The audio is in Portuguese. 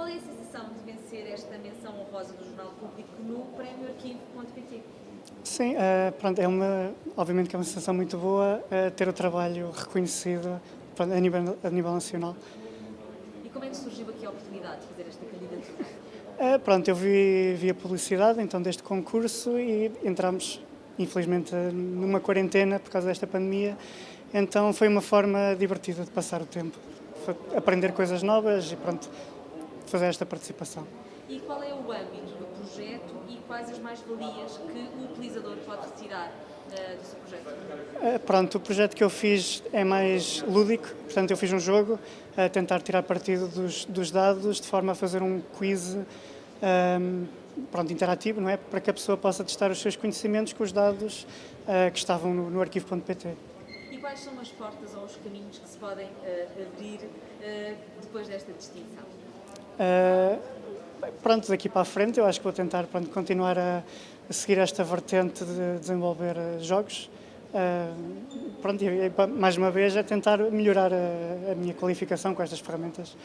Qual é a sensação de vencer esta menção honrosa do Jornal Público no prémio arquivo.pt? Sim, uh, pronto, é uma, obviamente que é uma sensação muito boa uh, ter o trabalho reconhecido pronto, a, nível, a nível nacional. E como é que surgiu aqui a oportunidade de fazer esta candidatura? Uh, pronto, eu vi, vi a publicidade então deste concurso e entramos, infelizmente, numa quarentena por causa desta pandemia, então foi uma forma divertida de passar o tempo, foi aprender coisas novas e pronto, fazer esta participação. E qual é o âmbito do projeto e quais as mais-valias que o utilizador pode retirar uh, do seu projeto? Uh, pronto, o projeto que eu fiz é mais lúdico, portanto eu fiz um jogo a tentar tirar partido dos, dos dados de forma a fazer um quiz um, pronto, interativo, não é? Para que a pessoa possa testar os seus conhecimentos com os dados uh, que estavam no, no arquivo.pt. E quais são as portas ou os caminhos que se podem abrir depois desta distinção? Pronto, daqui para a frente eu acho que vou tentar pronto, continuar a, a seguir esta vertente de desenvolver uh, jogos. Uh, pronto, e, mais uma vez a tentar melhorar a, a minha qualificação com estas ferramentas.